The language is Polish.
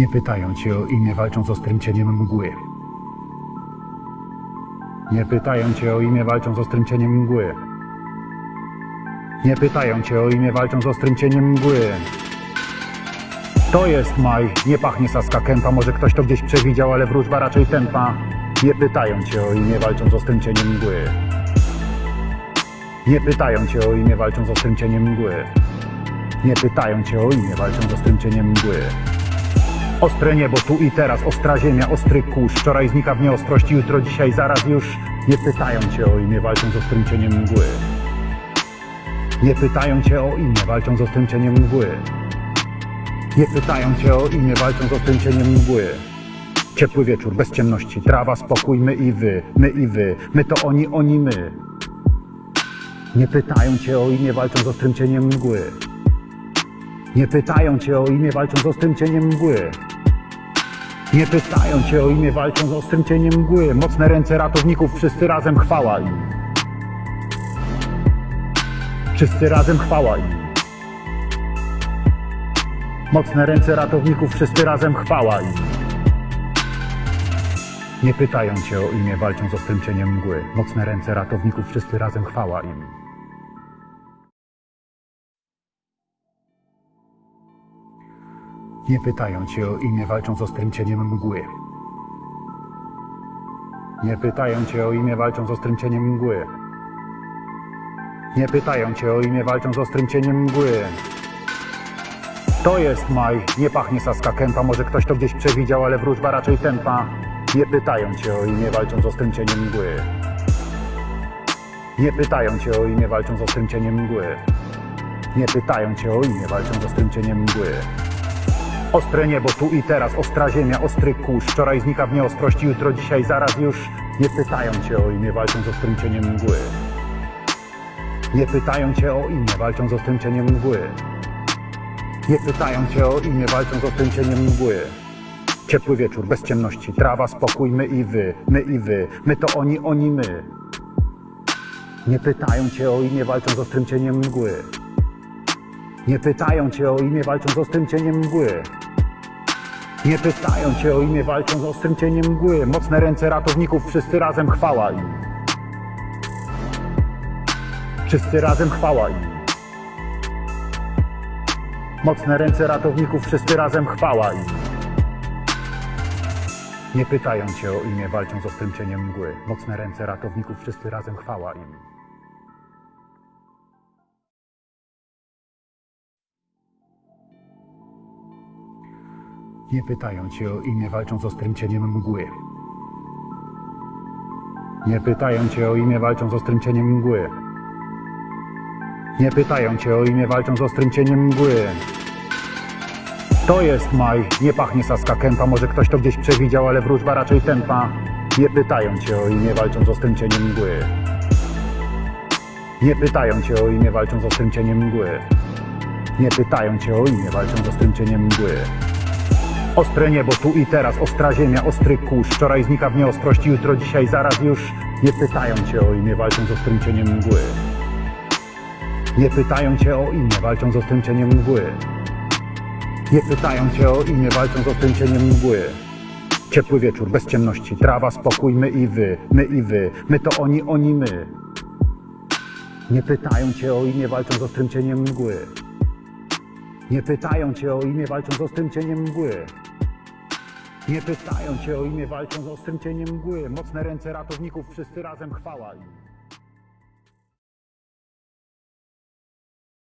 Nie pytają cię o imię, walczą z ostrym cieniem mgły. Nie pytają cię o imię, walczą z ostrym cieniem mgły. Nie pytają cię o imię, walczą z ostrym cieniem mgły. To jest maj, nie pachnie saska kępa, może ktoś to gdzieś przewidział, ale wróżba raczej tępa. Nie pytają cię o imię, walczą z ostrym cieniem mgły. Nie pytają cię o imię, walczą z ostrym cieniem mgły. Nie pytają cię o imię, walczą z ostrym cieniem mgły. Ostre niebo, tu i teraz, ostra ziemia, ostry kurz. Wczoraj znika w nieostrości, jutro, dzisiaj, zaraz już. Nie pytają cię o imię, walczą z ostrym cieniem mgły. Nie pytają cię o imię, walczą z ostrym cieniem mgły. Nie pytają cię o imię, walczą z ostrym cieniem mgły. Ciepły wieczór, bez ciemności, trawa, spokój, my i wy, my i wy, my to oni, oni my. Nie pytają cię o imię, walczą z ostrym cieniem mgły. Nie pytają cię o imię, walczą z ostrym cieniem mgły. Nie pytają cię o imię, walczą z ostrym cieniem mgły. Mocne ręce ratowników, wszyscy razem chwała im. Wszyscy razem chwała im. Mocne ręce ratowników, wszyscy razem chwała im. Nie pytają cię o imię, walczą z ostrym cieniem mgły. Mocne ręce ratowników, wszyscy razem chwała im. Nie pytają cię o imię, walczą z ostrym cieniem mgły. Nie pytają cię o imię, walczą z ostrym cieniem mgły. Nie pytają cię o imię, walczą z ostrym cieniem mgły. To jest maj, nie pachnie saska kępa, może ktoś to gdzieś przewidział, ale wróżba raczej tępa. Nie pytają cię o imię, walczą z ostrym cieniem mgły. Nie pytają cię o imię, walczą z ostrym cieniem mgły. Nie pytają cię o imię, walczą z ostrym cieniem mgły. Ostre niebo, tu i teraz, ostra ziemia, ostry kurz. Wczoraj znika w nieostrości, jutro, dzisiaj, zaraz już. Nie pytają cię o imię, walczą z ostrym cieniem mgły. Nie pytają cię o imię, walczą z ostrym cieniem mgły. Nie pytają cię o imię, walczą z ostrym cieniem mgły. Ciepły wieczór, bez ciemności, trawa, spokój, my i wy, my i wy, my to oni, oni my. Nie pytają cię o imię, walczą z ostrym cieniem mgły. Nie pytają cię o imię, walczą z ostrym cieniem mgły. Nie pytają cię o imię, walczą z ostrym cieniem mgły. Mocne ręce ratowników, wszyscy razem chwała im. Wszyscy razem chwała im. Mocne ręce ratowników, wszyscy razem chwała im. Nie pytają cię o imię, walczą z ostrym cieniem mgły. Mocne ręce ratowników, wszyscy razem chwała im. Nie pytają cię o imię, walczą z ostrym cieniem mgły. Nie pytają cię o imię, walczą z ostrym cieniem mgły. Nie pytają cię o imię, walczą z ostrym cieniem mgły. To jest maj, nie pachnie saska kępa, może ktoś to gdzieś przewidział, ale wróżba raczej tępa. Nie pytają cię o imię, walczą z ostrym cieniem mgły. Nie pytają cię o imię, walczą z ostrym cieniem mgły. Nie pytają cię o imię, walczą z ostrym cieniem mgły. Ostre niebo, tu i teraz, ostra ziemia, ostry kurz. Wczoraj znika w nieostrości, jutro, dzisiaj, zaraz już. Nie pytają cię o imię, walczą z ostrym cieniem mgły. Nie pytają cię o imię, walczą z ostrym cieniem mgły. Nie pytają cię o imię, walczą z ostrym cieniem mgły. Ciepły wieczór, bez ciemności, trawa, spokój, my i wy, my i wy, my to oni, oni my. Nie pytają cię o imię, walczą z ostrym cieniem mgły. Nie pytają cię o imię, walczą z ostrym cieniem mgły. Nie pytają cię o imię, walczą z ostrym cieniem mgły. Mocne ręce ratowników, wszyscy razem chwała im.